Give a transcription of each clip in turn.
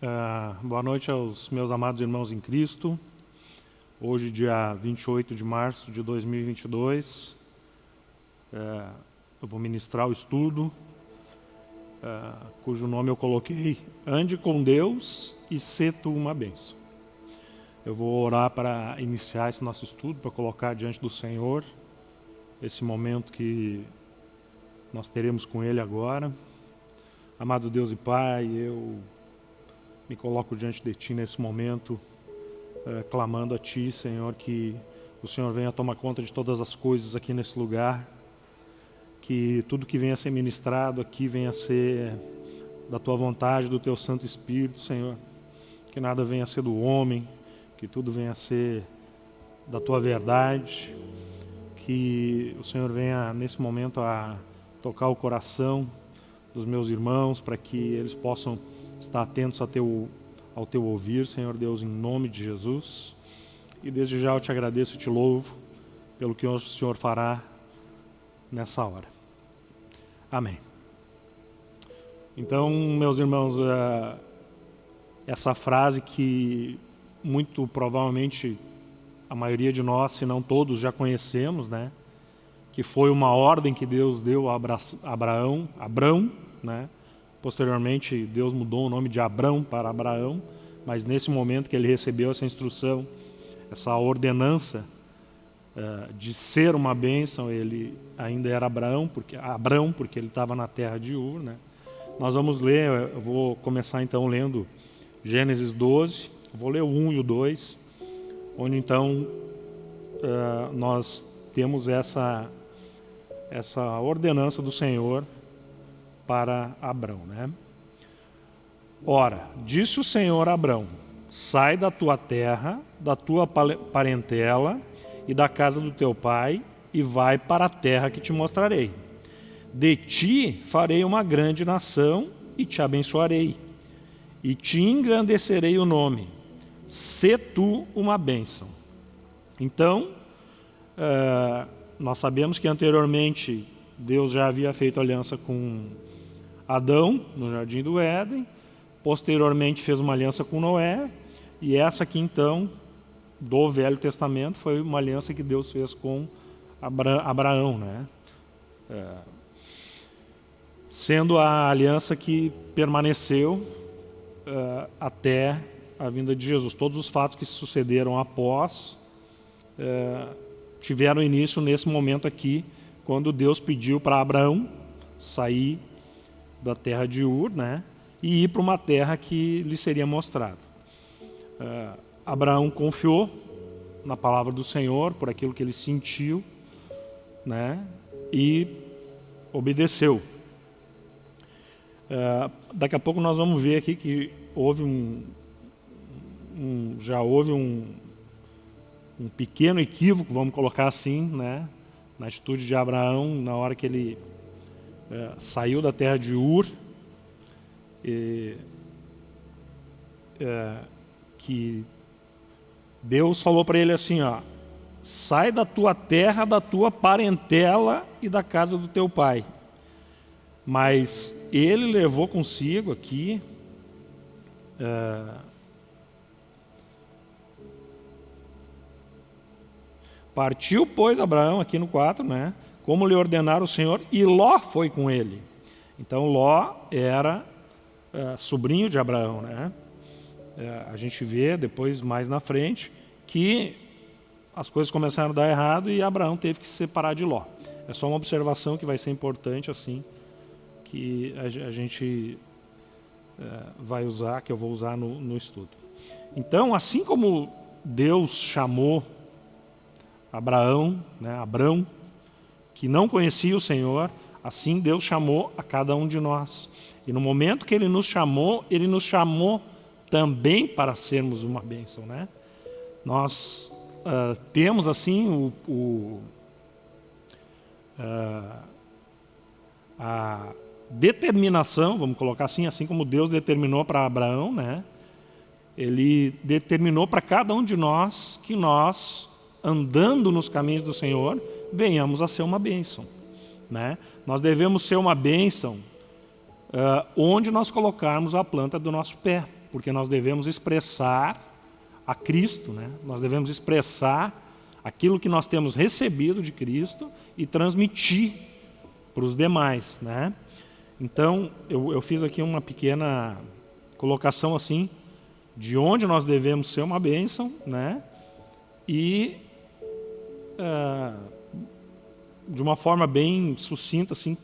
Uh, boa noite aos meus amados irmãos em Cristo. Hoje, dia 28 de março de 2022, uh, eu vou ministrar o estudo, uh, cujo nome eu coloquei Ande com Deus e Sê tu uma bênção. Eu vou orar para iniciar esse nosso estudo, para colocar diante do Senhor esse momento que nós teremos com Ele agora. Amado Deus e Pai, eu me coloco diante de Ti nesse momento, eh, clamando a Ti, Senhor, que o Senhor venha tomar conta de todas as coisas aqui nesse lugar, que tudo que venha a ser ministrado aqui venha a ser da Tua vontade, do Teu Santo Espírito, Senhor, que nada venha a ser do homem, que tudo venha a ser da Tua verdade, que o Senhor venha nesse momento a tocar o coração dos meus irmãos, para que eles possam estar atentos ao teu, ao teu ouvir, Senhor Deus, em nome de Jesus. E desde já eu te agradeço e te louvo pelo que o Senhor fará nessa hora. Amém. Então, meus irmãos, é, essa frase que muito provavelmente a maioria de nós, se não todos, já conhecemos, né? Que foi uma ordem que Deus deu a Abraão, Abrão, né? Posteriormente, Deus mudou o nome de Abrão para Abraão, mas nesse momento que ele recebeu essa instrução, essa ordenança uh, de ser uma bênção, ele ainda era Abraão, porque, Abrão, porque ele estava na terra de Ur. Né? Nós vamos ler, eu vou começar então lendo Gênesis 12, vou ler o 1 e o 2, onde então uh, nós temos essa, essa ordenança do Senhor para Abrão. Né? Ora, disse o Senhor a Abrão, sai da tua terra, da tua parentela e da casa do teu pai, e vai para a terra que te mostrarei. De ti farei uma grande nação e te abençoarei, e te engrandecerei o nome. Se tu uma bênção. Então, uh, nós sabemos que anteriormente Deus já havia feito aliança com Adão, no jardim do Éden, posteriormente fez uma aliança com Noé, e essa aqui então, do Velho Testamento, foi uma aliança que Deus fez com Abra Abraão, né? É, sendo a aliança que permaneceu é, até a vinda de Jesus. Todos os fatos que sucederam após é, tiveram início nesse momento aqui, quando Deus pediu para Abraão sair da terra de Ur, né? E ir para uma terra que lhe seria mostrada. Uh, Abraão confiou na palavra do Senhor por aquilo que ele sentiu, né? E obedeceu. Uh, daqui a pouco nós vamos ver aqui que houve um, um já houve um, um pequeno equívoco, vamos colocar assim, né? Na atitude de Abraão na hora que ele é, saiu da terra de Ur, e, é, que Deus falou para ele assim, ó, sai da tua terra, da tua parentela e da casa do teu pai. Mas ele levou consigo aqui é, Partiu, pois, Abraão, aqui no 4, né? Como lhe ordenara o Senhor, e Ló foi com ele. Então Ló era é, sobrinho de Abraão. Né? É, a gente vê depois, mais na frente, que as coisas começaram a dar errado e Abraão teve que se separar de Ló. É só uma observação que vai ser importante assim, que a, gente é, vai usar, que eu vou usar no, no estudo. Então, assim como Deus chamou Abraão, né, Abrão, que não conhecia o Senhor, assim Deus chamou a cada um de nós. E no momento que Ele nos chamou, Ele nos chamou também para sermos uma bênção. Né? Nós uh, temos assim o, o uh, a determinação, vamos colocar assim, assim como Deus determinou para Abraão, né? Ele determinou para cada um de nós que nós, andando nos caminhos do Senhor, venhamos a ser uma bênção. Né? Nós devemos ser uma bênção uh, onde nós colocarmos a planta do nosso pé, porque nós devemos expressar a Cristo, né? nós devemos expressar aquilo que nós temos recebido de Cristo e transmitir para os demais. Né? Então, eu, eu fiz aqui uma pequena colocação assim, de onde nós devemos ser uma bênção, né? e uh, de uma forma bem sucinta, assim,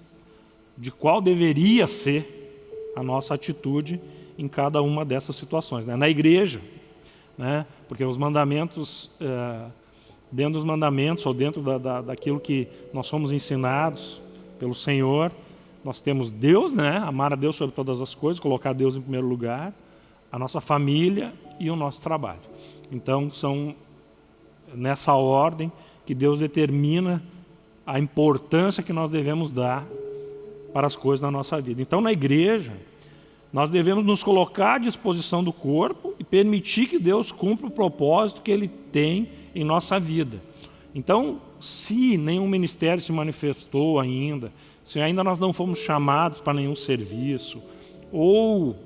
de qual deveria ser a nossa atitude em cada uma dessas situações. Né? Na igreja, né? porque os mandamentos, é, dentro dos mandamentos ou dentro da, da, daquilo que nós somos ensinados pelo Senhor, nós temos Deus, né? amar a Deus sobre todas as coisas, colocar Deus em primeiro lugar, a nossa família e o nosso trabalho. Então, são nessa ordem que Deus determina a importância que nós devemos dar para as coisas na nossa vida. Então, na igreja, nós devemos nos colocar à disposição do corpo e permitir que Deus cumpra o propósito que Ele tem em nossa vida. Então, se nenhum ministério se manifestou ainda, se ainda nós não fomos chamados para nenhum serviço, ou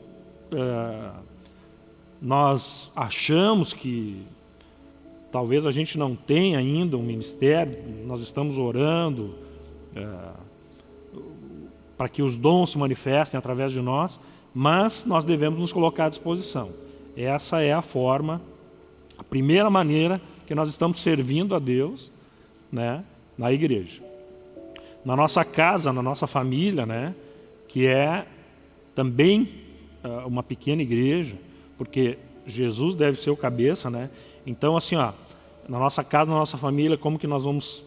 é, nós achamos que talvez a gente não tenha ainda um ministério, nós estamos orando, é, para que os dons se manifestem através de nós, mas nós devemos nos colocar à disposição. Essa é a forma, a primeira maneira que nós estamos servindo a Deus né, na igreja. Na nossa casa, na nossa família, né, que é também uh, uma pequena igreja, porque Jesus deve ser o cabeça, né? Então, assim, ó, na nossa casa, na nossa família, como que nós vamos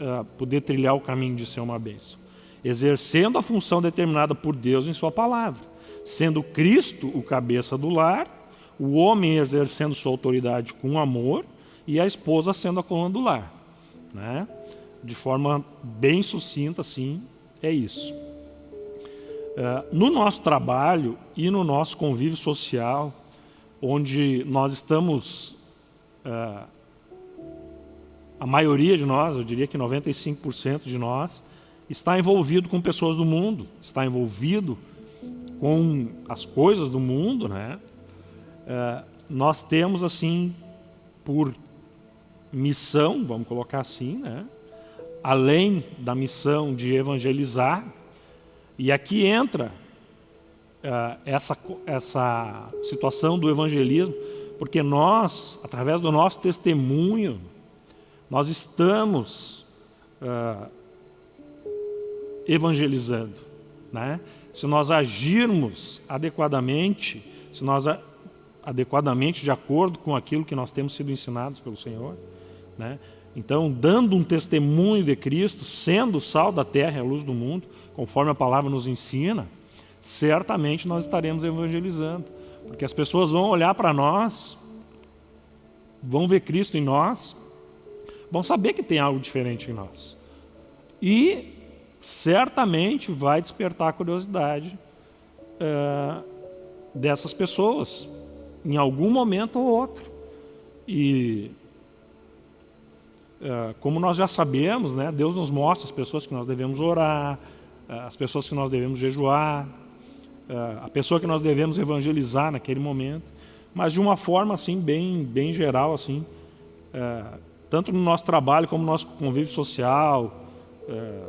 uh, poder trilhar o caminho de ser uma bênção? exercendo a função determinada por Deus em sua palavra, sendo Cristo o cabeça do lar, o homem exercendo sua autoridade com amor e a esposa sendo a coluna do lar. Né? De forma bem sucinta, assim, é isso. Uh, no nosso trabalho e no nosso convívio social, onde nós estamos, uh, a maioria de nós, eu diria que 95% de nós, está envolvido com pessoas do mundo, está envolvido com as coisas do mundo, né? É, nós temos assim por missão, vamos colocar assim, né? Além da missão de evangelizar, e aqui entra é, essa, essa situação do evangelismo, porque nós, através do nosso testemunho, nós estamos é, evangelizando. Né? Se nós agirmos adequadamente, se nós adequadamente de acordo com aquilo que nós temos sido ensinados pelo Senhor, né? então dando um testemunho de Cristo, sendo o sal da terra e a luz do mundo, conforme a palavra nos ensina, certamente nós estaremos evangelizando, porque as pessoas vão olhar para nós, vão ver Cristo em nós, vão saber que tem algo diferente em nós. E certamente vai despertar a curiosidade é, dessas pessoas, em algum momento ou outro. E é, como nós já sabemos, né, Deus nos mostra as pessoas que nós devemos orar, é, as pessoas que nós devemos jejuar, a pessoa que nós devemos evangelizar naquele momento, mas de uma forma assim bem, bem geral, assim, é, tanto no nosso trabalho como no nosso convívio social, é,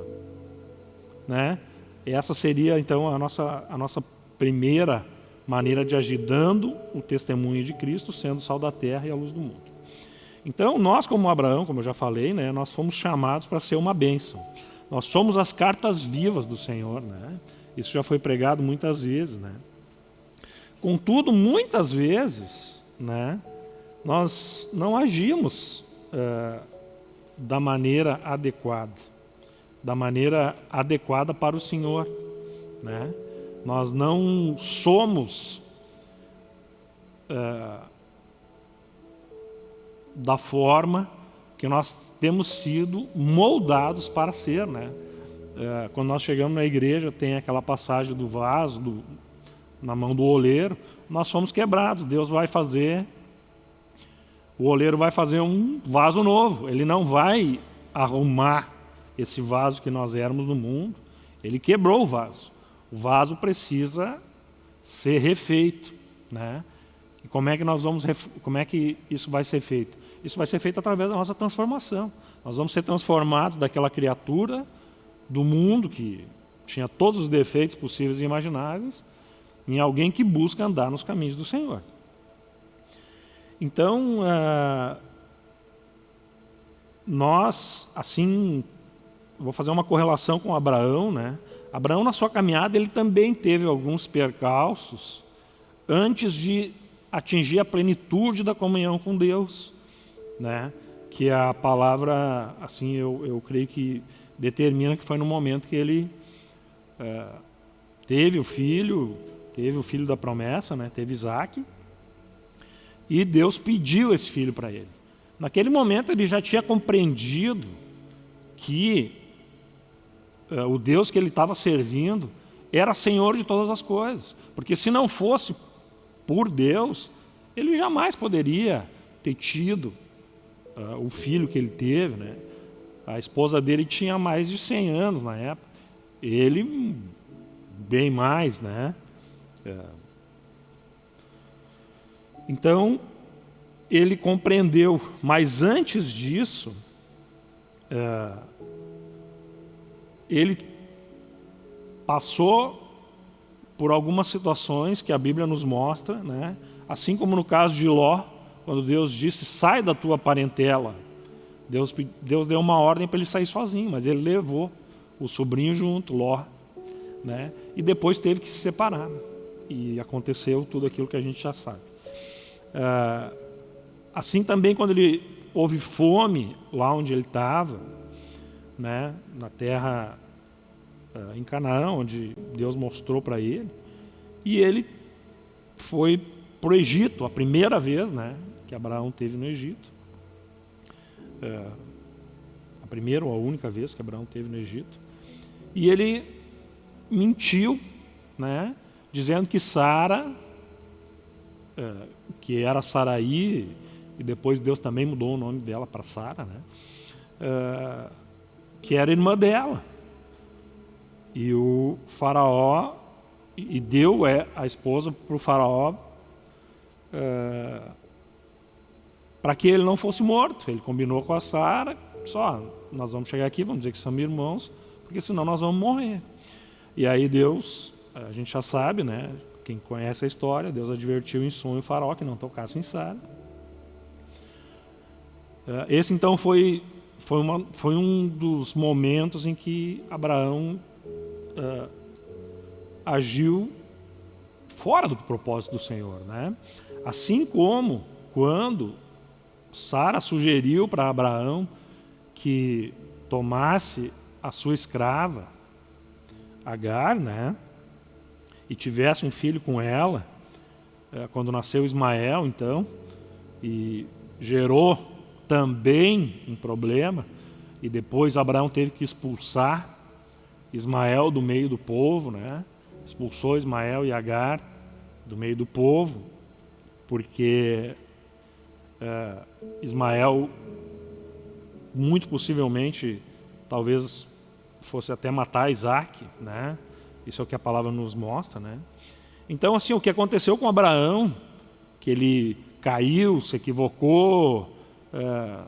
né? Essa seria então a nossa, a nossa primeira maneira de agir, dando o testemunho de Cristo, sendo sal da terra e a luz do mundo. Então, nós como Abraão, como eu já falei, né, nós fomos chamados para ser uma bênção. Nós somos as cartas vivas do Senhor. Né? Isso já foi pregado muitas vezes. Né? Contudo, muitas vezes, né, nós não agimos uh, da maneira adequada da maneira adequada para o Senhor. Né? Nós não somos é, da forma que nós temos sido moldados para ser. Né? É, quando nós chegamos na igreja, tem aquela passagem do vaso do, na mão do oleiro, nós somos quebrados. Deus vai fazer, o oleiro vai fazer um vaso novo. Ele não vai arrumar esse vaso que nós éramos no mundo, ele quebrou o vaso. O vaso precisa ser refeito, né? E como é que nós vamos, como é que isso vai ser feito? Isso vai ser feito através da nossa transformação. Nós vamos ser transformados daquela criatura do mundo que tinha todos os defeitos possíveis e imagináveis em alguém que busca andar nos caminhos do Senhor. Então, uh, nós, assim, vou fazer uma correlação com Abraão, né? Abraão, na sua caminhada, ele também teve alguns percalços antes de atingir a plenitude da comunhão com Deus, né? Que a palavra, assim, eu, eu creio que determina que foi no momento que ele é, teve o filho, teve o filho da promessa, né? Teve Isaac, e Deus pediu esse filho para ele. Naquele momento ele já tinha compreendido que uh, o Deus que ele estava servindo era Senhor de todas as coisas. Porque se não fosse por Deus, ele jamais poderia ter tido uh, o filho que ele teve. Né? A esposa dele tinha mais de 100 anos na época. Ele, bem mais, né? Uh, então, ele compreendeu, mas antes disso, é, ele passou por algumas situações que a Bíblia nos mostra, né? assim como no caso de Ló, quando Deus disse, sai da tua parentela. Deus, Deus deu uma ordem para ele sair sozinho, mas ele levou o sobrinho junto, Ló. Né? E depois teve que se separar. E aconteceu tudo aquilo que a gente já sabe. Ah, assim também quando ele houve fome lá onde ele estava, né, na terra ah, em Canaã, onde Deus mostrou para ele, e ele foi para o Egito, a primeira vez né, que Abraão teve no Egito. Ah, a primeira ou a única vez que Abraão teve no Egito. E ele mentiu, né, dizendo que Sara é, que era Saraí, e depois Deus também mudou o nome dela para Sara, né? É, que era irmã dela. E o faraó, e deu é, a esposa para o faraó é, para que ele não fosse morto. Ele combinou com a Sara, só, nós vamos chegar aqui, vamos dizer que somos irmãos, porque senão nós vamos morrer. E aí Deus, a gente já sabe, né? Quem conhece a história, Deus advertiu em sonho o faraó que não tocasse em Sara. É, esse então foi, foi, uma, foi um dos momentos em que Abraão uh, agiu fora do propósito do Senhor. Né? Assim como quando Sara sugeriu para Abraão que tomasse a sua escrava, Agar, né? e tivesse um filho com ela, é, quando nasceu Ismael, então, e gerou também um problema, e depois Abraão teve que expulsar Ismael do meio do povo, né? expulsou Ismael e Agar do meio do povo, porque é, Ismael, muito possivelmente, talvez fosse até matar Isaac, né? Isso é o que a palavra nos mostra, né? Então, assim, o que aconteceu com Abraão, que ele caiu, se equivocou, é,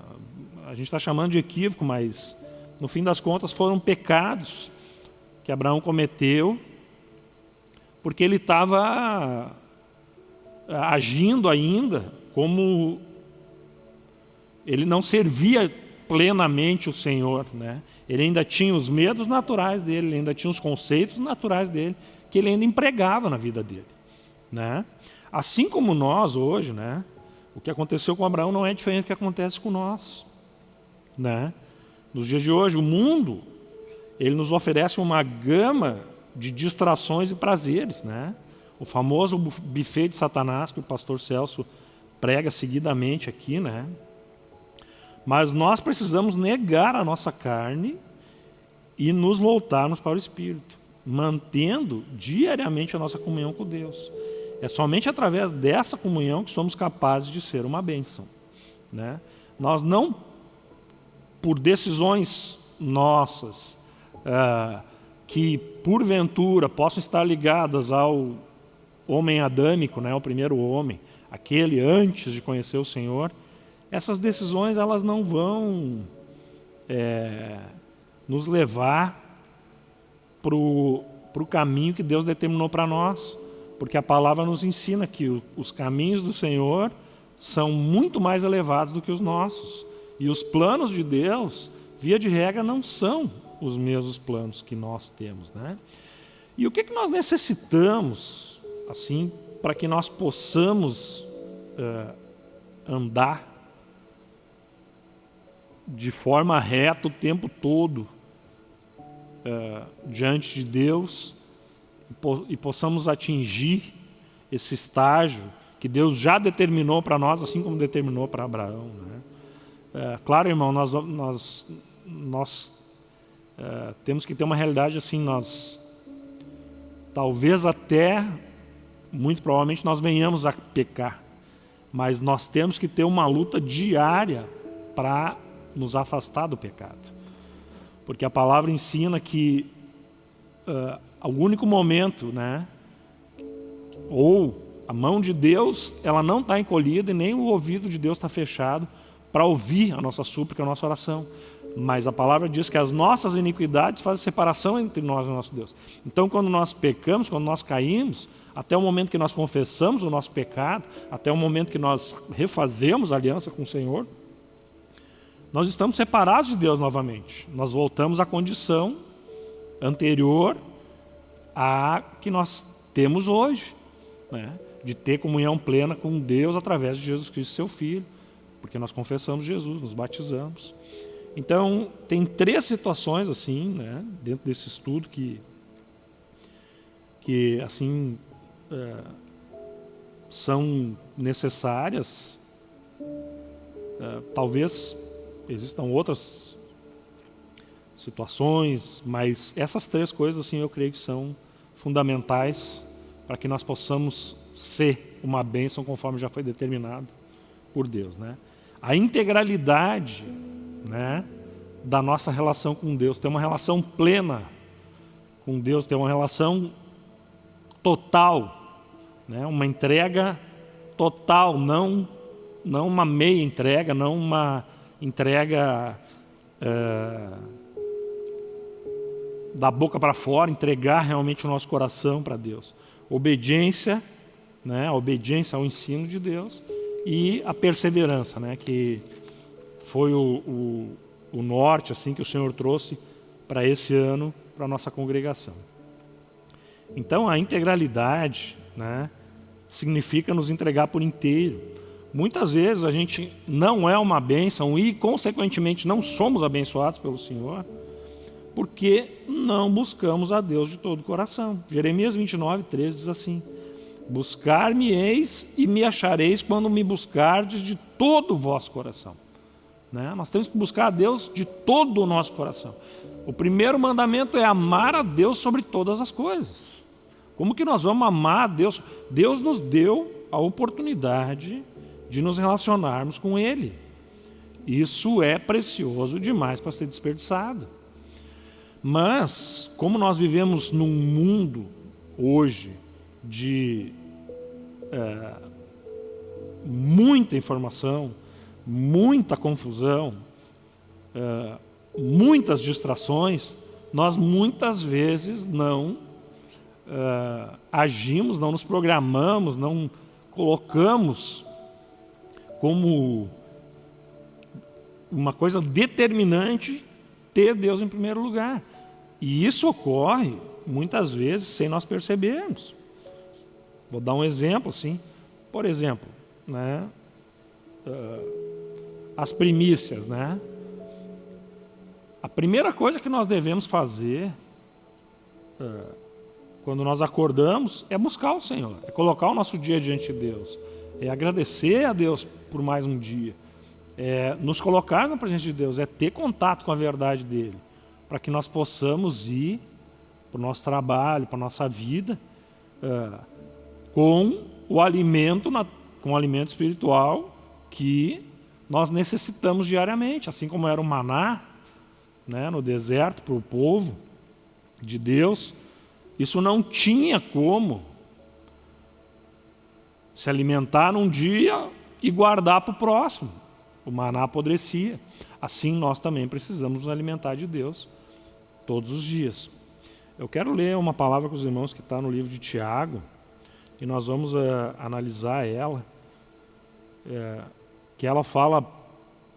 a gente está chamando de equívoco, mas no fim das contas foram pecados que Abraão cometeu, porque ele estava é, agindo ainda como ele não servia plenamente o Senhor, né? Ele ainda tinha os medos naturais dele, ele ainda tinha os conceitos naturais dele, que ele ainda empregava na vida dele. Né? Assim como nós hoje, né? o que aconteceu com Abraão não é diferente do que acontece com nós. Né? Nos dias de hoje, o mundo ele nos oferece uma gama de distrações e prazeres. Né? O famoso buffet de Satanás que o pastor Celso prega seguidamente aqui, né? Mas nós precisamos negar a nossa carne e nos voltarmos para o Espírito, mantendo diariamente a nossa comunhão com Deus. É somente através dessa comunhão que somos capazes de ser uma bênção. Né? Nós não, por decisões nossas, uh, que porventura possam estar ligadas ao homem adâmico, né, o primeiro homem, aquele antes de conhecer o Senhor, essas decisões elas não vão é, nos levar para o caminho que Deus determinou para nós, porque a palavra nos ensina que os caminhos do Senhor são muito mais elevados do que os nossos. E os planos de Deus, via de regra, não são os mesmos planos que nós temos. Né? E o que, que nós necessitamos, assim, para que nós possamos uh, andar de forma reta o tempo todo uh, diante de Deus e, e possamos atingir esse estágio que Deus já determinou para nós, assim como determinou para Abraão. Né? É, claro, irmão, nós, nós, nós é, temos que ter uma realidade assim, nós talvez até, muito provavelmente, nós venhamos a pecar, mas nós temos que ter uma luta diária para nos afastar do pecado. Porque a palavra ensina que uh, o único momento, né, ou a mão de Deus, ela não está encolhida e nem o ouvido de Deus está fechado para ouvir a nossa súplica, a nossa oração. Mas a palavra diz que as nossas iniquidades fazem separação entre nós e o nosso Deus. Então, quando nós pecamos, quando nós caímos, até o momento que nós confessamos o nosso pecado, até o momento que nós refazemos a aliança com o Senhor, nós estamos separados de Deus novamente. Nós voltamos à condição anterior à que nós temos hoje. Né? de ter comunhão plena com Deus através de Jesus Cristo, seu Filho, porque nós confessamos Jesus, nos batizamos. Então, tem três situações assim, né, dentro desse estudo que, que assim, é, são necessárias. É, talvez existam outras situações, mas essas três coisas, assim, eu creio que são fundamentais para que nós possamos ser uma bênção conforme já foi determinado por Deus. Né? A integralidade né, da nossa relação com Deus, ter uma relação plena com Deus, ter uma relação total, né, uma entrega total, não, não uma meia entrega, não uma entrega é, da boca para fora, entregar realmente o nosso coração para Deus. Obediência né, a obediência ao ensino de Deus e a perseverança, né, que foi o, o, o norte assim que o Senhor trouxe para esse ano para a nossa congregação. Então a integralidade né, significa nos entregar por inteiro. Muitas vezes a gente não é uma bênção e consequentemente não somos abençoados pelo Senhor porque não buscamos a Deus de todo o coração. Jeremias 29, 13 diz assim, Buscar-me-eis e me achareis quando me buscardes de todo o vosso coração. Né? Nós temos que buscar a Deus de todo o nosso coração. O primeiro mandamento é amar a Deus sobre todas as coisas. Como que nós vamos amar a Deus? Deus nos deu a oportunidade de nos relacionarmos com Ele. Isso é precioso demais para ser desperdiçado. Mas, como nós vivemos num mundo hoje de é, muita informação, muita confusão, é, muitas distrações, nós muitas vezes não é, agimos, não nos programamos, não colocamos como uma coisa determinante ter Deus em primeiro lugar. E isso ocorre muitas vezes sem nós percebermos. Vou dar um exemplo, sim. Por exemplo, né, uh, as primícias, né? A primeira coisa que nós devemos fazer uh, quando nós acordamos é buscar o Senhor, é colocar o nosso dia diante de Deus, é agradecer a Deus por mais um dia, é nos colocar na presença de Deus, é ter contato com a verdade dele, para que nós possamos ir para o nosso trabalho, para a nossa vida, uh, com o alimento, com o alimento espiritual que nós necessitamos diariamente, assim como era o maná né, no deserto para o povo, de Deus, isso não tinha como se alimentar num dia e guardar para o próximo. O maná apodrecia. Assim nós também precisamos nos alimentar de Deus todos os dias. Eu quero ler uma palavra com os irmãos que está no livro de Tiago e nós vamos uh, analisar ela, é, que ela fala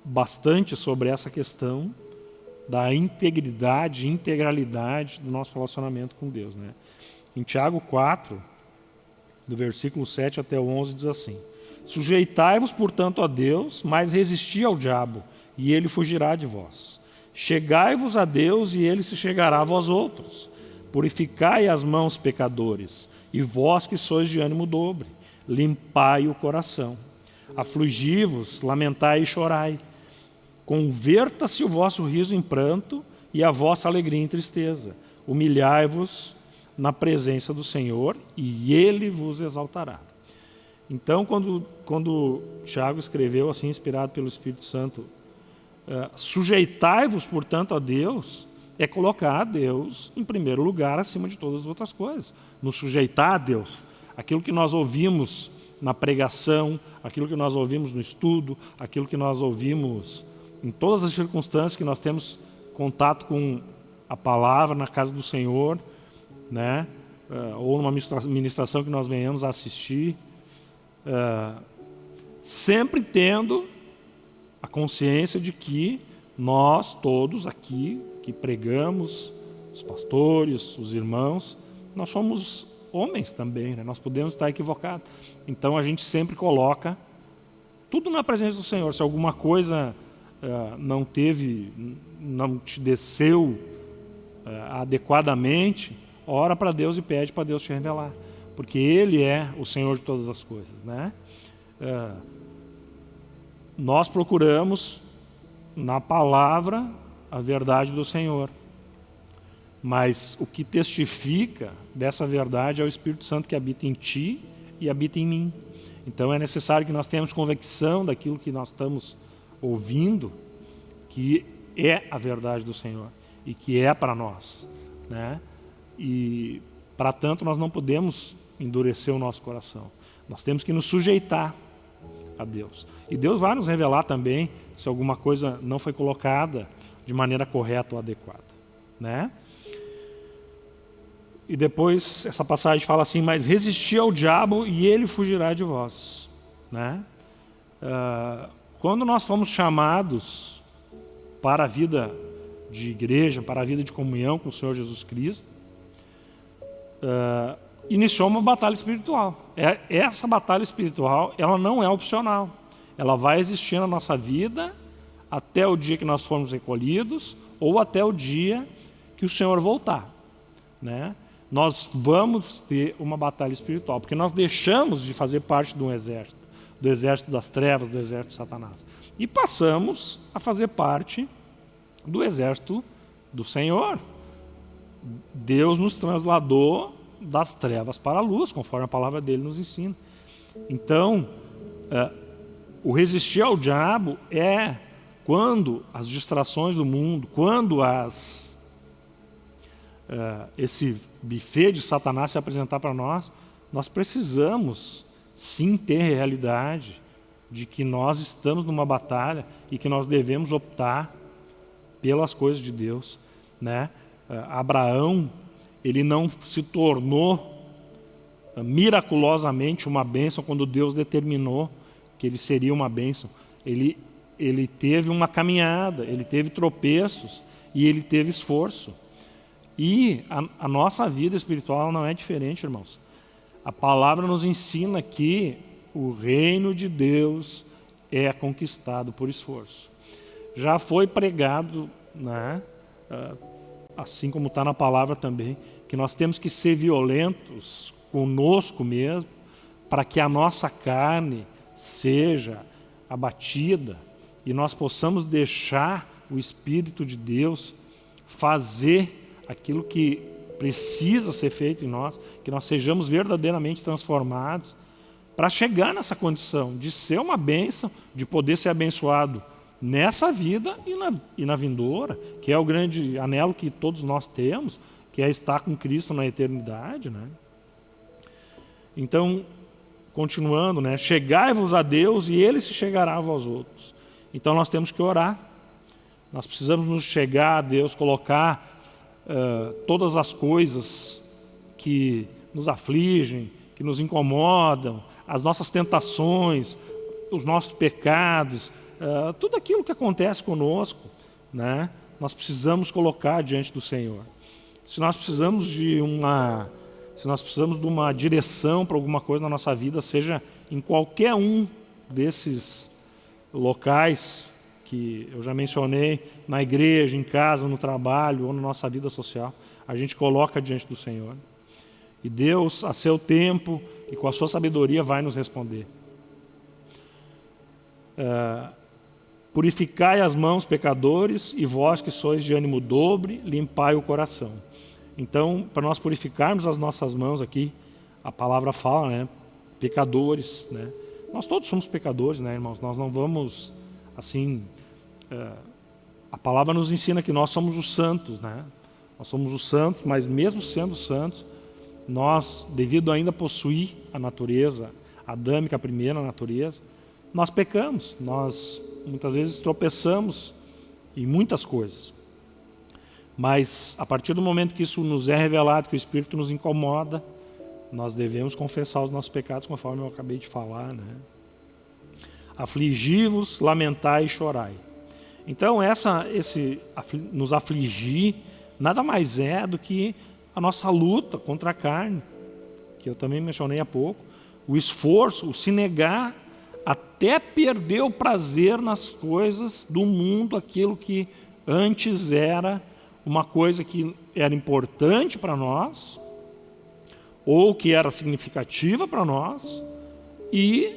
bastante sobre essa questão da integridade, integralidade do nosso relacionamento com Deus. Né? Em Tiago 4, do versículo 7 até o 11, diz assim, Sujeitai-vos, portanto, a Deus, mas resisti ao diabo, e ele fugirá de vós. Chegai-vos a Deus, e ele se chegará a vós outros. Purificai as mãos, pecadores, e vós que sois de ânimo dobre, limpai o coração. Afligi-vos, lamentai e chorai. Converta-se o vosso riso em pranto e a vossa alegria em tristeza. Humilhai-vos na presença do Senhor e Ele vos exaltará. Então, quando, quando Tiago escreveu, assim, inspirado pelo Espírito Santo, uh, sujeitai-vos, portanto, a Deus, é colocar a Deus em primeiro lugar acima de todas as outras coisas. Nos sujeitar a Deus. Aquilo que nós ouvimos na pregação, aquilo que nós ouvimos no estudo, aquilo que nós ouvimos em todas as circunstâncias que nós temos contato com a palavra na casa do Senhor, né? Uh, ou numa ministração que nós venhamos a assistir, uh, sempre tendo a consciência de que nós todos aqui que pregamos, os pastores, os irmãos, nós somos homens também, né? nós podemos estar equivocados. Então a gente sempre coloca tudo na presença do Senhor. Se alguma coisa uh, não teve, não te desceu uh, adequadamente, ora para Deus e pede para Deus te revelar. Porque Ele é o Senhor de todas as coisas. Né? Uh, nós procuramos na palavra a verdade do Senhor. Mas o que testifica dessa verdade é o Espírito Santo que habita em ti e habita em mim. Então é necessário que nós tenhamos convicção daquilo que nós estamos ouvindo, que é a verdade do Senhor e que é para nós. Né? E, para tanto, nós não podemos endurecer o nosso coração. Nós temos que nos sujeitar a Deus. E Deus vai nos revelar também se alguma coisa não foi colocada de maneira correta ou adequada. Né? E depois essa passagem fala assim, mas resisti ao diabo e ele fugirá de vós. Né? Uh, quando nós fomos chamados para a vida de igreja, para a vida de comunhão com o Senhor Jesus Cristo, uh, iniciou uma batalha espiritual. É, essa batalha espiritual, ela não é opcional. Ela vai existir na nossa vida até o dia que nós formos recolhidos ou até o dia que o Senhor voltar. Né? Nós vamos ter uma batalha espiritual, porque nós deixamos de fazer parte de um exército, do exército das trevas, do exército de Satanás. E passamos a fazer parte do exército do Senhor. Deus nos trasladou das trevas para a luz, conforme a palavra dele nos ensina. Então, uh, o resistir ao diabo é quando as distrações do mundo, quando as, uh, esse buffet de Satanás se apresentar para nós, nós precisamos sim ter realidade de que nós estamos numa batalha e que nós devemos optar pelas coisas de Deus. Né? Uh, Abraão, ele não se tornou uh, miraculosamente uma bênção quando Deus determinou que ele seria uma bênção. Ele ele teve uma caminhada, ele teve tropeços e ele teve esforço. E a, a nossa vida espiritual não é diferente, irmãos. A palavra nos ensina que o reino de Deus é conquistado por esforço. Já foi pregado, né, ah, assim como está na palavra também, que nós temos que ser violentos conosco mesmo, para que a nossa carne seja abatida e nós possamos deixar o Espírito de Deus fazer aquilo que precisa ser feito em nós, que nós sejamos verdadeiramente transformados para chegar nessa condição de ser uma bênção, de poder ser abençoado nessa vida e na, e na vindoura, que é o grande anelo que todos nós temos, que é estar com Cristo na eternidade, né? Então, continuando, né? Chegai-vos a Deus e Ele se chegará a vós outros. Então nós temos que orar. Nós precisamos nos chegar a Deus, colocar uh, todas as coisas que nos afligem, que nos incomodam, as nossas tentações, os nossos pecados, uh, tudo aquilo que acontece conosco, né? Nós precisamos colocar diante do Senhor. Se nós precisamos de uma se nós precisamos de uma direção para alguma coisa na nossa vida, seja em qualquer um desses locais que eu já mencionei, na igreja, em casa, no trabalho ou na nossa vida social, a gente coloca diante do Senhor. E Deus, a seu tempo e com a sua sabedoria, vai nos responder. É, Purificai as mãos, pecadores, e vós que sois de ânimo dobre, limpai o coração. Então, para nós purificarmos as nossas mãos aqui, a palavra fala, né? Pecadores, né? Nós todos somos pecadores, né, irmãos? Nós não vamos, assim... É, a palavra nos ensina que nós somos os santos, né? Nós somos os santos, mas mesmo sendo santos, nós, devido ainda possuir a natureza adâmica, a primeira natureza, nós pecamos, nós muitas vezes tropeçamos em muitas coisas. Mas a partir do momento que isso nos é revelado, que o Espírito nos incomoda, nós devemos confessar os nossos pecados, conforme eu acabei de falar. Né? Afligi-vos, lamentai e chorai. Então, essa, esse nos afligir nada mais é do que a nossa luta contra a carne, que eu também mencionei há pouco, o esforço, o se negar até perder o prazer nas coisas do mundo, aquilo que antes era uma coisa que era importante para nós, ou que era significativa para nós, e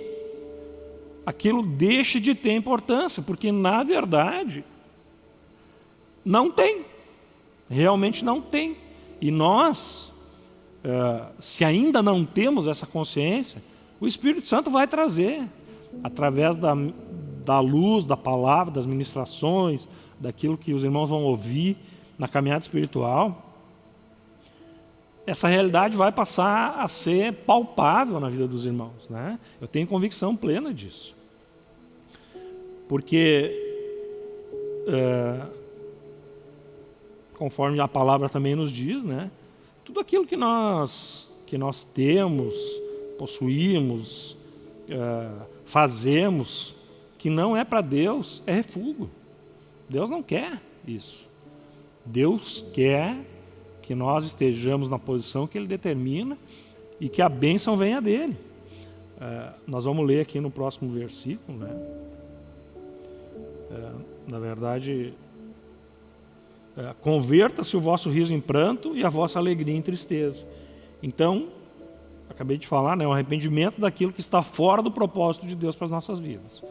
aquilo deixe de ter importância, porque na verdade não tem, realmente não tem. E nós, eh, se ainda não temos essa consciência, o Espírito Santo vai trazer, através da, da luz, da palavra, das ministrações, daquilo que os irmãos vão ouvir, na caminhada espiritual, essa realidade vai passar a ser palpável na vida dos irmãos. Né? Eu tenho convicção plena disso. Porque, é, conforme a palavra também nos diz, né, tudo aquilo que nós, que nós temos, possuímos, é, fazemos, que não é para Deus, é refúgio. Deus não quer isso. Deus quer que nós estejamos na posição que Ele determina e que a bênção venha dele. É, nós vamos ler aqui no próximo versículo, né? É, na verdade, é, converta-se o vosso riso em pranto e a vossa alegria em tristeza. Então, acabei de falar, né, o arrependimento daquilo que está fora do propósito de Deus para as nossas vidas.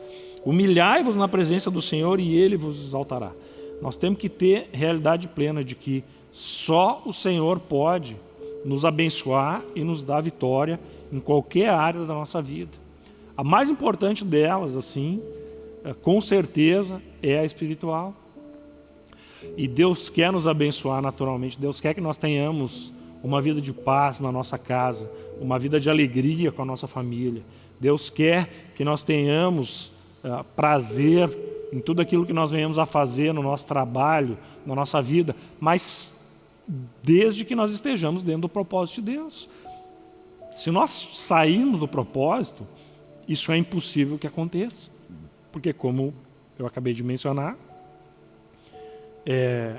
Humilhai-vos na presença do Senhor e Ele vos exaltará. Nós temos que ter realidade plena de que só o Senhor pode nos abençoar e nos dar vitória em qualquer área da nossa vida. A mais importante delas, assim, é, com certeza, é a espiritual. E Deus quer nos abençoar naturalmente. Deus quer que nós tenhamos uma vida de paz na nossa casa, uma vida de alegria com a nossa família. Deus quer que nós tenhamos uh, prazer em tudo aquilo que nós venhamos a fazer no nosso trabalho, na nossa vida, mas desde que nós estejamos dentro do propósito de Deus. Se nós sairmos do propósito, isso é impossível que aconteça. Porque como eu acabei de mencionar, é,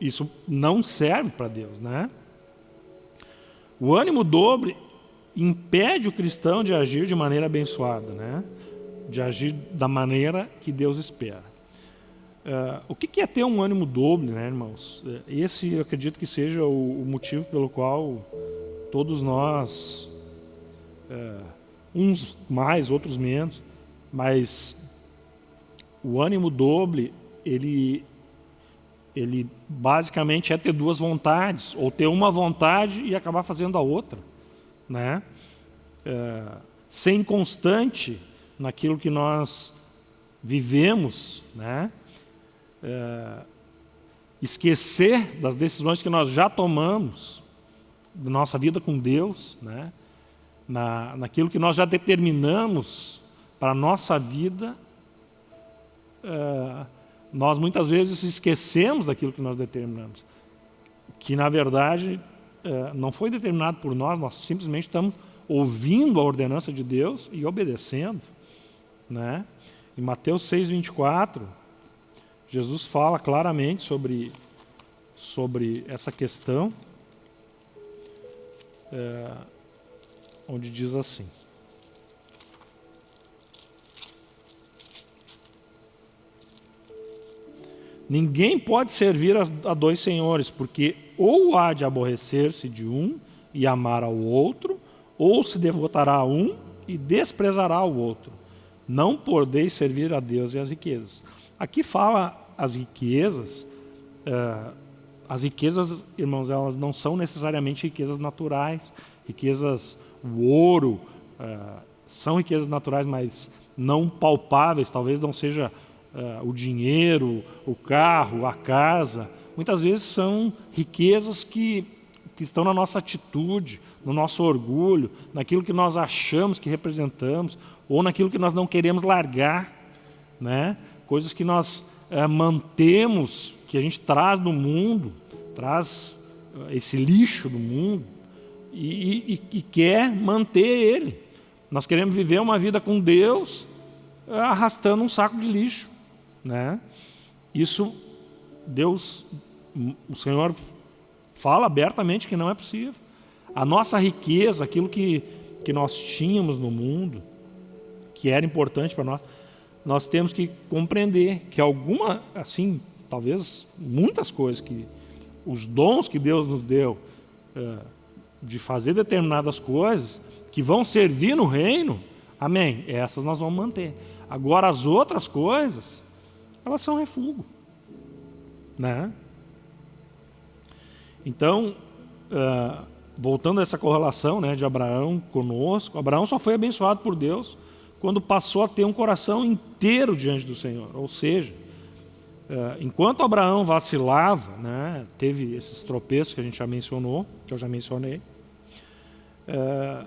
isso não serve para Deus, né? O ânimo dobre impede o cristão de agir de maneira abençoada, né? de agir da maneira que Deus espera. Uh, o que, é ter um ânimo doble, né, irmãos? É, esse eu acredito que seja o, o motivo pelo qual todos nós, uh, uns mais, outros menos, mas o ânimo doble, ele, ele basicamente é ter duas vontades, ou ter uma vontade e acabar fazendo a outra, né? Uh, ser inconstante naquilo que nós vivemos, né? É, esquecer das decisões que nós já tomamos, da nossa vida com Deus, né? Na, naquilo que nós já determinamos para a nossa vida, uh, nós muitas vezes esquecemos daquilo que nós determinamos, que na verdade uh, não foi determinado por nós, nós simplesmente estamos ouvindo a ordenança de Deus e obedecendo. Né? Em Mateus 6,24, Jesus fala claramente sobre, sobre essa questão, é, onde diz assim. Ninguém pode servir a, dois senhores, porque ou há de aborrecer-se de um e amar ao outro, ou se devotará a um e desprezará o outro. Não podeis servir a Deus e as riquezas. Aqui fala as riquezas, uh, as riquezas, irmãos, elas não são necessariamente riquezas naturais, riquezas, o ouro, uh, são riquezas naturais, mas não palpáveis, talvez não seja o dinheiro, o carro, a casa. Muitas vezes são riquezas que, que estão na nossa atitude, no nosso orgulho, naquilo que nós achamos que representamos, ou naquilo que nós não queremos largar, né? coisas que nós é, mantemos, que a gente traz do mundo, traz eh, esse lixo do mundo, e, e, e quer manter ele. Nós queremos viver uma vida com Deus eh, arrastando um saco de lixo. Né? Isso, Deus, o Senhor fala abertamente que não é possível. A nossa riqueza, aquilo que, que nós tínhamos no mundo, que era importante para nós, nós temos que compreender que alguma, assim, talvez muitas coisas que os dons que Deus nos deu é, de fazer determinadas coisas que vão servir no reino, amém, essas nós vamos manter. Agora as outras coisas, elas são refúgio, né? Então, uh, voltando a essa correlação né, de Abraão conosco, Abraão só foi abençoado por Deus quando passou a ter um coração inteiro diante do Senhor. Ou seja, eh, enquanto Abraão vacilava, né, teve esses tropeços que a gente já mencionou, que eu já mencionei, eh,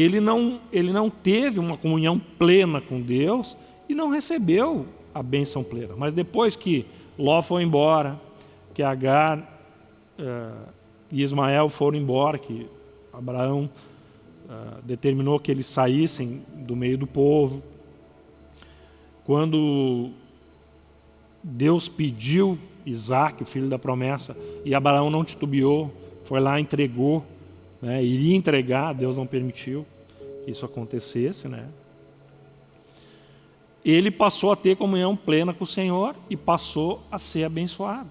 ele não, ele não teve uma comunhão plena com Deus e não recebeu a bênção plena. Mas depois que Ló foi embora, que Agar uh, e Ismael foram embora, que Abraão uh, determinou que eles saíssem do meio do povo. Quando Deus pediu Isaac, o filho da promessa, e Abraão não titubeou, foi lá entregou, né, iria entregar, Deus não permitiu que isso acontecesse, né? Ele passou a ter comunhão plena com o Senhor e passou a ser abençoado.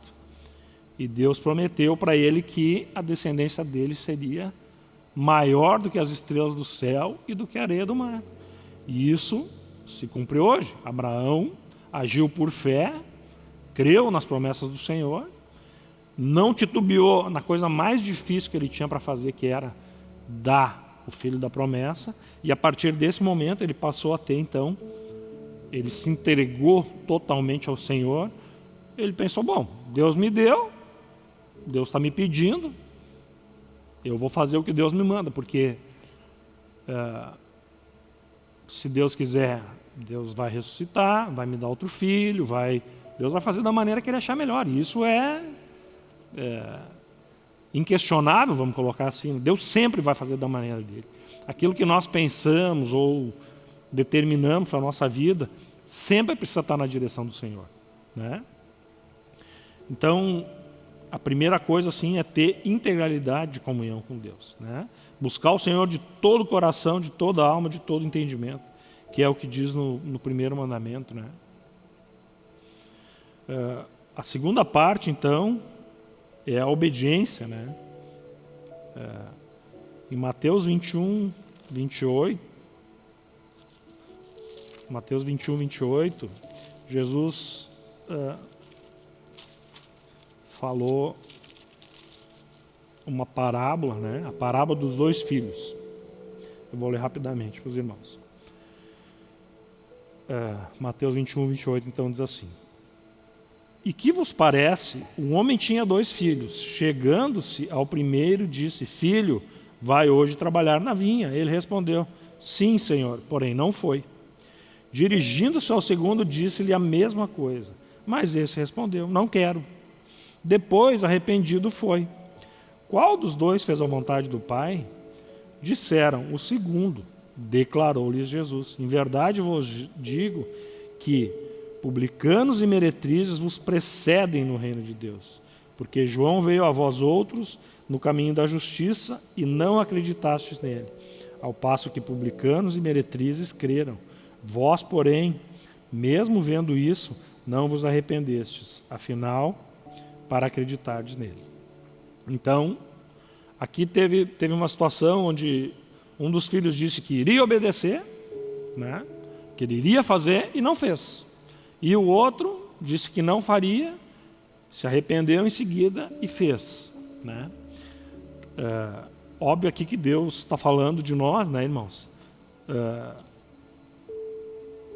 E Deus prometeu para ele que a descendência dele seria maior do que as estrelas do céu e do que a areia do mar. E isso se cumpriu hoje. Abraão agiu por fé, creu nas promessas do Senhor, não titubeou na coisa mais difícil que ele tinha para fazer, que era dar o filho da promessa, e a partir desse momento ele passou a ter então, ele se entregou totalmente ao Senhor, ele pensou, bom, Deus me deu, Deus está me pedindo, eu vou fazer o que Deus me manda, porque é, se Deus quiser, Deus vai ressuscitar, vai me dar outro filho, vai, Deus vai fazer da maneira que Ele achar melhor. E isso é, é inquestionável, vamos colocar assim. Deus sempre vai fazer da maneira dele. Aquilo que nós pensamos ou determinamos para a nossa vida, sempre precisa estar na direção do Senhor. Né? Então, a primeira coisa assim é ter integralidade de comunhão com Deus, né? Buscar o Senhor de todo o coração, de toda a alma, de todo o entendimento, que é o que diz no, no primeiro mandamento, né? Uh, a segunda parte, então, é a obediência, né? Uh, em Mateus 21, 28, Mateus 21, 28, Jesus uh, falou uma parábola, né? a parábola dos dois filhos. Eu vou ler rapidamente para os irmãos. É, Mateus 21, 28, então diz assim: E que vos parece? Um homem tinha dois filhos. Chegando-se ao primeiro, disse: Filho, vai hoje trabalhar na vinha. Ele respondeu: Sim, senhor, porém não foi. Dirigindo-se ao segundo, disse-lhe a mesma coisa. Mas esse respondeu: Não quero. Depois, arrependido, foi. Qual dos dois fez a vontade do Pai? Disseram: O segundo. Declarou-lhes Jesus: Em verdade vos digo que publicanos e meretrizes vos precedem no reino de Deus. Porque João veio a vós outros no caminho da justiça e não acreditastes nele, ao passo que publicanos e meretrizes creram. Vós, porém, mesmo vendo isso, não vos arrependestes, afinal, para acreditardes nele. Então, aqui teve, teve uma situação onde um dos filhos disse que iria obedecer, né? que ele iria fazer e não fez. E o outro disse que não faria, se arrependeu em seguida e fez. Né? É, óbvio aqui que Deus está falando de nós, né, irmãos? É,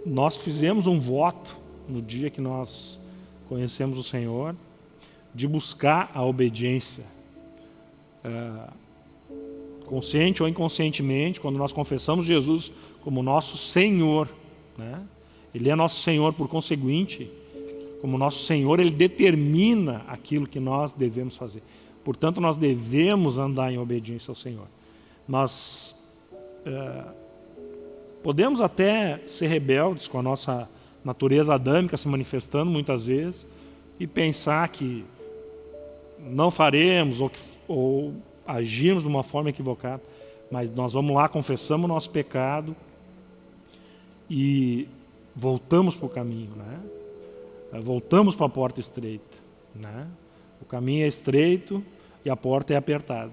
nós fizemos um voto no dia que nós conhecemos o Senhor de buscar a obediência. É, consciente ou inconscientemente, quando nós confessamos Jesus como nosso Senhor, né? Ele é nosso Senhor, por conseguinte, como nosso Senhor, Ele determina aquilo que nós devemos fazer. Portanto, nós devemos andar em obediência ao Senhor. Nós é, podemos até ser rebeldes com a nossa natureza adâmica se manifestando muitas vezes e pensar que não faremos ou, que, ou agimos de uma forma equivocada, mas nós vamos lá, confessamos o nosso pecado e voltamos para o caminho, né? voltamos para a porta estreita. Né? O caminho é estreito e a porta é apertada.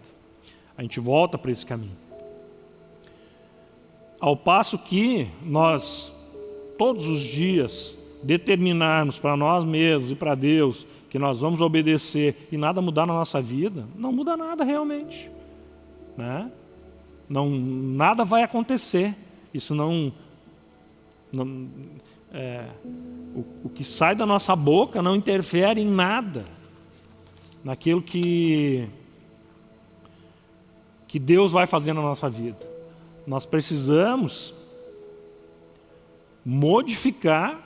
A gente volta para esse caminho. Ao passo que nós, todos os dias, determinarmos para nós mesmos e para Deus que nós vamos obedecer e nada mudar na nossa vida, não muda nada realmente. Né? Não, nada vai acontecer. Isso não. É, o, o que sai da nossa boca não interfere em nada naquilo que, que Deus vai fazer na nossa vida. Nós precisamos modificar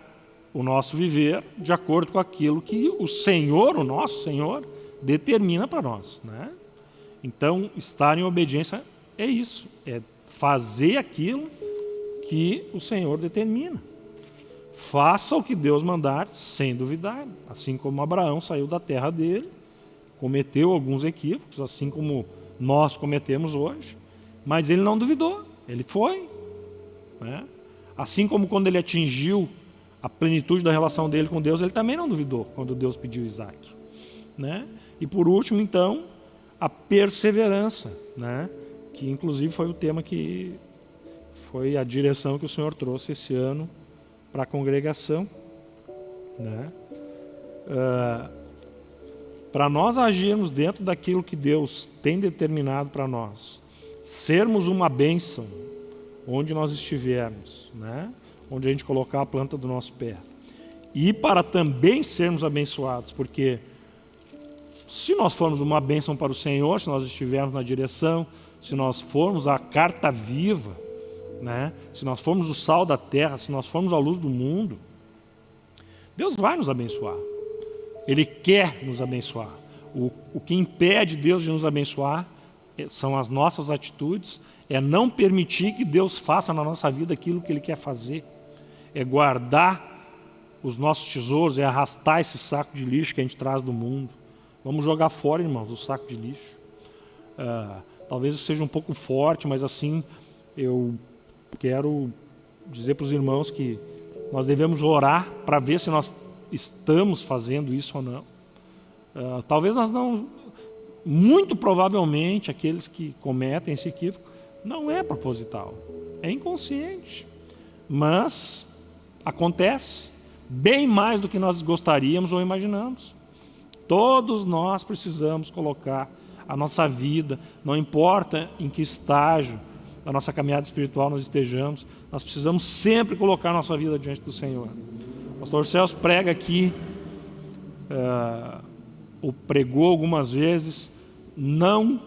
o nosso viver de acordo com aquilo que o Senhor, o nosso Senhor, determina para nós. Né? Então, estar em obediência é isso, é fazer aquilo que o Senhor determina. Faça o que Deus mandar sem duvidar, assim como Abraão saiu da terra dele, cometeu alguns equívocos, assim como nós cometemos hoje, mas ele não duvidou, ele foi. Né? Assim como quando ele atingiu a plenitude da relação dele com Deus, ele também não duvidou quando Deus pediu Isaac. Né? E por último, então, a perseverança, né? que inclusive foi o tema que foi a direção que o Senhor trouxe esse ano para a congregação. Né? Uh, para nós agirmos dentro daquilo que Deus tem determinado para nós, sermos uma bênção onde nós estivermos, né? onde a gente colocar a planta do nosso pé. E para também sermos abençoados, porque se nós formos uma bênção para o Senhor, se nós estivermos na direção, se nós formos a carta viva, né? se nós formos o sal da terra, se nós formos a luz do mundo, Deus vai nos abençoar. Ele quer nos abençoar. O, o que impede Deus de nos abençoar é, são as nossas atitudes, é não permitir que Deus faça na nossa vida aquilo que Ele quer fazer é guardar os nossos tesouros, é arrastar esse saco de lixo que a gente traz do mundo. Vamos jogar fora, irmãos, o saco de lixo. Uh, talvez eu seja um pouco forte, mas assim, eu quero dizer para os irmãos que nós devemos orar para ver se nós estamos fazendo isso ou não. Uh, talvez nós não, muito provavelmente, aqueles que cometem esse equívoco, não é proposital, é inconsciente. Mas Acontece bem mais do que nós gostaríamos ou imaginamos. Todos nós precisamos colocar a nossa vida, não importa em que estágio da nossa caminhada espiritual nós estejamos, nós precisamos sempre colocar nossa vida diante do Senhor. O pastor Celso prega aqui uh, ou pregou algumas vezes, não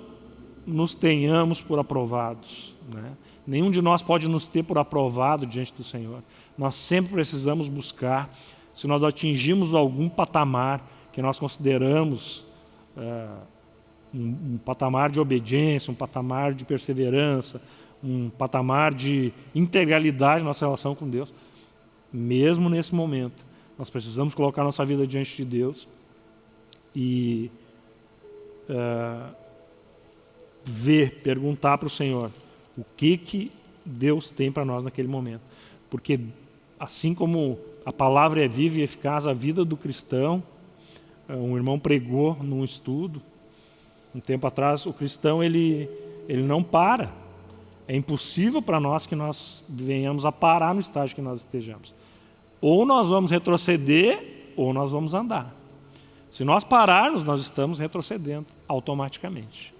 nos tenhamos por aprovados. Né? Nenhum de nós pode nos ter por aprovado diante do Senhor. Nós sempre precisamos buscar, se nós atingimos algum patamar que nós consideramos uh, um, um patamar de obediência, um patamar de perseverança, um patamar de integralidade na nossa relação com Deus, mesmo nesse momento, nós precisamos colocar nossa vida diante de Deus e uh, ver, perguntar para o Senhor o que, que Deus tem para nós naquele momento. Porque assim como a palavra é viva e eficaz, a vida do cristão, uh, um irmão pregou num estudo, um tempo atrás, o cristão ele, ele não para. É impossível para nós que nós venhamos a parar no estágio que nós estejamos. Ou nós vamos retroceder, ou nós vamos andar. Se nós pararmos, nós estamos retrocedendo automaticamente.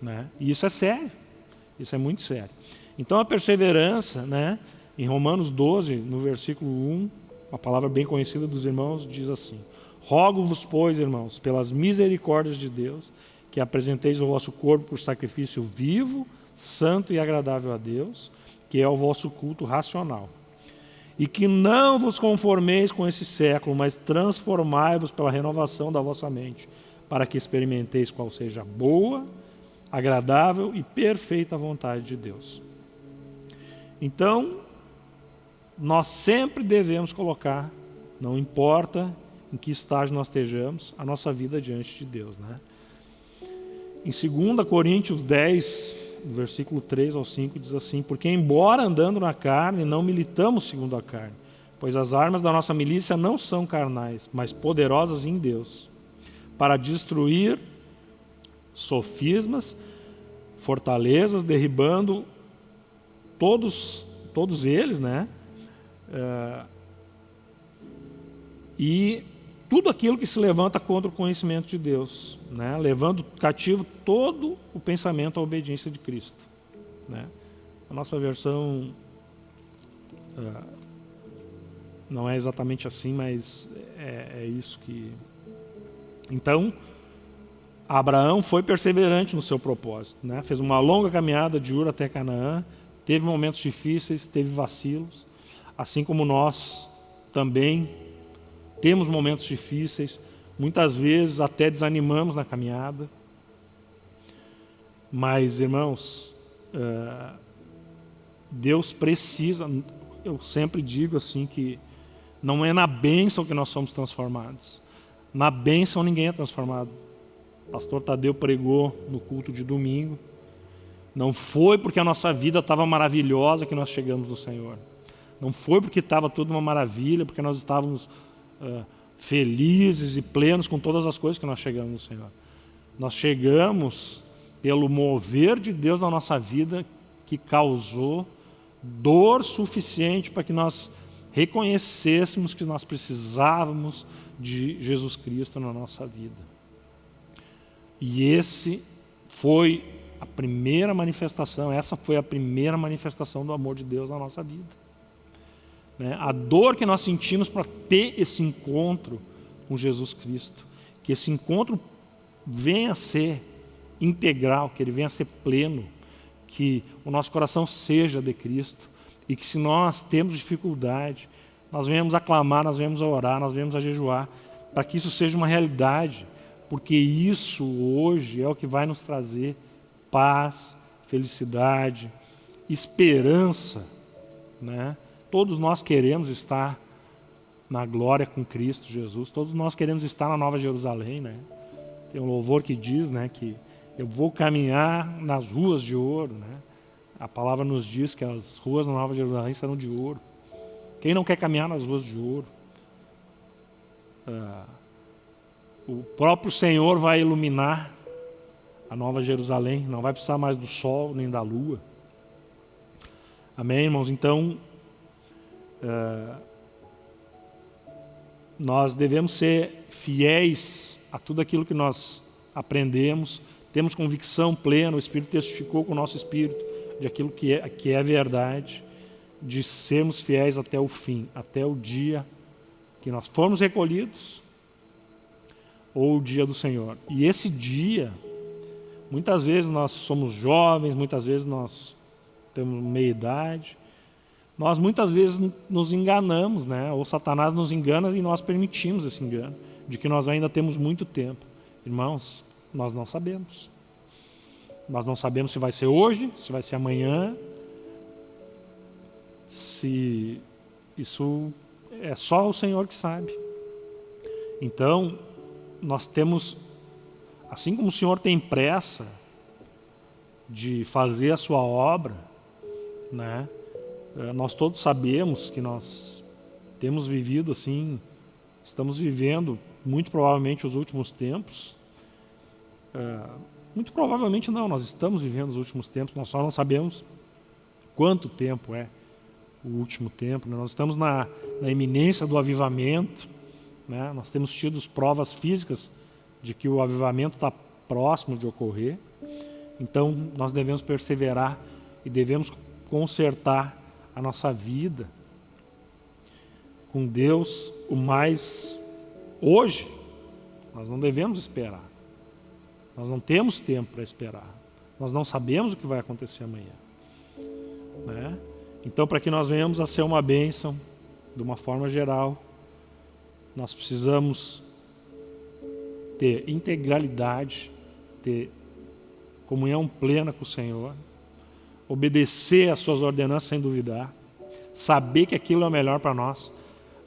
Né? E isso é sério. Isso é muito sério. Então a perseverança, né, em Romanos 12, no versículo 1, uma palavra bem conhecida dos irmãos, diz assim: Rogo-vos, pois, irmãos, pelas misericórdias de Deus, que apresenteis o vosso corpo por sacrifício vivo, santo e agradável a Deus, que é o vosso culto racional. E que não vos conformeis com esse século, mas transformai-vos pela renovação da vossa mente, para que experimenteis qual seja a boa, agradável e perfeita vontade de Deus. Então, nós sempre devemos colocar, não importa em que estágio nós estejamos, a nossa vida diante de Deus. Né? Em 2 Coríntios 10, versículo 3 ao 5, diz assim: Porque, embora andando na carne, não militamos segundo a carne, pois as armas da nossa milícia não são carnais, mas poderosas em Deus, para destruir sofismas, fortalezas, derribando todos, todos eles, né? Uh, e tudo aquilo que se levanta contra o conhecimento de Deus, né? levando cativo todo o pensamento à obediência de Cristo. Né? A nossa versão uh, não é exatamente assim, mas é, é isso que. Então, Abraão foi perseverante no seu propósito, né? fez uma longa caminhada de Ur até Canaã, teve momentos difíceis, teve vacilos, assim como nós também temos momentos difíceis, muitas vezes até desanimamos na caminhada. Mas, irmãos, uh, Deus precisa, eu sempre digo assim que não é na bênção que nós somos transformados. Na bênção ninguém é transformado. O pastor Tadeu pregou no culto de domingo. Não foi porque a nossa vida estava maravilhosa que nós chegamos no Senhor. Não foi porque estava tudo uma maravilha, porque nós estávamos felizes e plenos com todas as coisas que nós chegamos no Senhor. Nós chegamos pelo mover de Deus na nossa vida que causou dor suficiente para que nós reconhecêssemos que nós precisávamos de Jesus Cristo na nossa vida. E esse foi a primeira manifestação, essa foi a primeira manifestação do amor de Deus na nossa vida. Né? A dor que nós sentimos para ter esse encontro com Jesus Cristo, que esse encontro venha a ser integral, que ele venha a ser pleno, que o nosso coração seja de Cristo e que se nós temos dificuldade, nós venhamos a clamar, nós venhamos a orar, nós venhamos a jejuar, para que isso seja uma realidade, porque isso hoje é o que vai nos trazer paz, felicidade, esperança, né? Todos nós queremos estar na glória com Cristo Jesus. Todos nós queremos estar na Nova Jerusalém, né? Tem um louvor que diz, né, que eu vou caminhar nas ruas de ouro, né? A palavra nos diz que as ruas da Nova Jerusalém serão de ouro. Quem não quer caminhar nas ruas de ouro? Ah, o próprio Senhor vai iluminar a Nova Jerusalém. Não vai precisar mais do sol nem da lua. Amém, irmãos? Então, Uh, nós devemos ser fiéis a tudo aquilo que nós aprendemos, temos convicção plena, o Espírito testificou com o nosso espírito de aquilo que é, que é verdade, de sermos fiéis até o fim, até o dia que nós formos recolhidos ou o dia do Senhor. E esse dia, muitas vezes nós somos jovens, muitas vezes nós temos meia idade, nós muitas vezes nos enganamos, né? ou Satanás nos engana e nós permitimos esse engano, de que nós ainda temos muito tempo. Irmãos, nós não sabemos. Nós não sabemos se vai ser hoje, se vai ser amanhã, se isso é só o Senhor que sabe. Então, nós temos, assim como o Senhor tem pressa de fazer a sua obra, né? Eh, nós todos sabemos que nós temos vivido assim, estamos vivendo muito provavelmente os últimos tempos. É, muito provavelmente não, nós estamos vivendo os últimos tempos, nós só não sabemos quanto tempo é o último tempo. Né? Nós estamos na, na iminência do avivamento, né? nós temos tido provas físicas de que o avivamento está próximo de ocorrer. Então nós devemos perseverar e devemos consertar a nossa vida com Deus o mais hoje. Nós não devemos esperar. Nós não temos tempo para esperar. Nós não sabemos o que vai acontecer amanhã. Né? Então, para que nós venhamos a ser uma bênção, de uma forma geral, nós precisamos ter integralidade, ter comunhão plena com o Senhor, obedecer às suas ordenanças sem duvidar, saber que aquilo é o melhor para nós.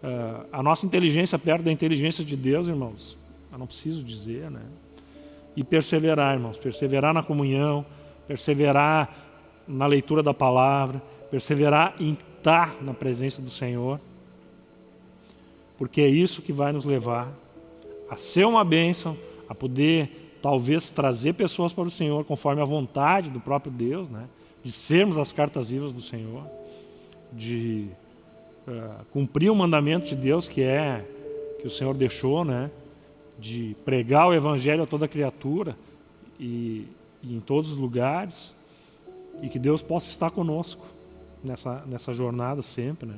Uh, a nossa inteligência perto da inteligência de Deus, irmãos, eu não preciso dizer, né? E perseverar, irmãos, perseverar na comunhão, perseverar na leitura da palavra, perseverar em estar na presença do Senhor, porque é isso que vai nos levar a ser uma bênção, a poder talvez trazer pessoas para o Senhor conforme a vontade do próprio Deus, né? De sermos as cartas vivas do Senhor, de uh, cumprir o mandamento de Deus que é que o Senhor deixou, né? de pregar o Evangelho a toda criatura e, e em todos os lugares, e que Deus possa estar conosco nessa, nessa jornada sempre, né?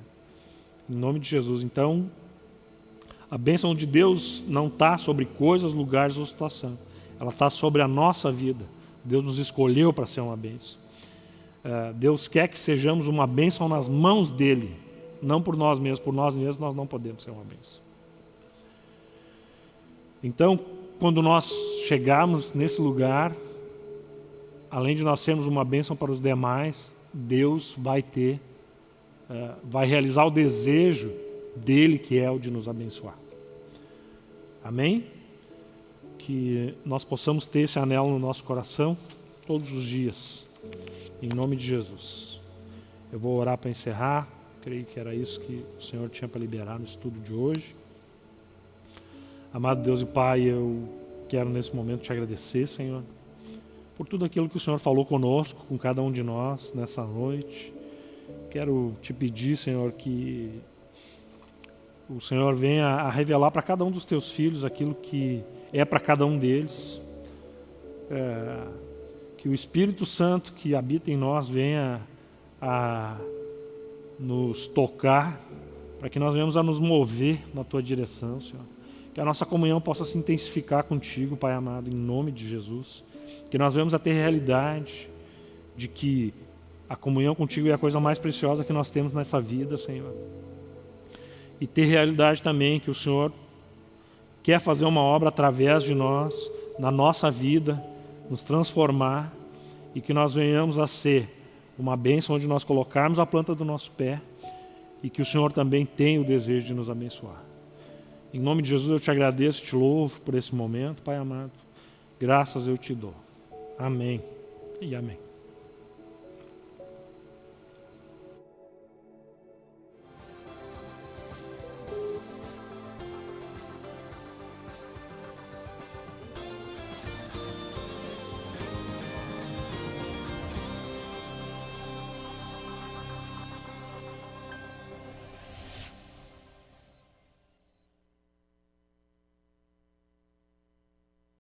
Em nome de Jesus. Então, a bênção de Deus não está sobre coisas, lugares ou situação. Ela está sobre a nossa vida. Deus nos escolheu para ser uma bênção. Uh, Deus quer que sejamos uma bênção nas mãos dEle. Não por nós mesmos. Por nós mesmos nós não podemos ser uma bênção. Então, quando nós chegarmos nesse lugar, além de nós sermos uma bênção para os demais, Deus vai ter, uh, vai realizar o desejo dele, que é o de nos abençoar. Amém? Que nós possamos ter esse anel no nosso coração todos os dias, em nome de Jesus. Eu vou orar para encerrar, creio que era isso que o Senhor tinha para liberar no estudo de hoje. Amado Deus e Pai, eu quero nesse momento te agradecer, Senhor por tudo aquilo que o Senhor falou conosco, com cada um de nós nessa noite. Quero te pedir, Senhor, que o Senhor venha a revelar para cada um dos teus filhos aquilo que é para cada um deles. É, que o Espírito Santo que habita em nós venha a nos tocar, para que nós venhamos a nos mover na tua direção, Senhor. Que a nossa comunhão possa se intensificar contigo, Pai amado, em nome de Jesus que nós vemos a ter realidade de que a comunhão contigo é a coisa mais preciosa que nós temos nessa vida, Senhor. E ter realidade também que o Senhor quer fazer uma obra através de nós, na nossa vida, nos transformar e que nós venhamos a ser uma bênção onde nós colocarmos a planta do nosso pé e que o Senhor também tem o desejo de nos abençoar. Em nome de Jesus eu te agradeço, te louvo por esse momento, Pai amado. Graças eu te dou. Amém e amém.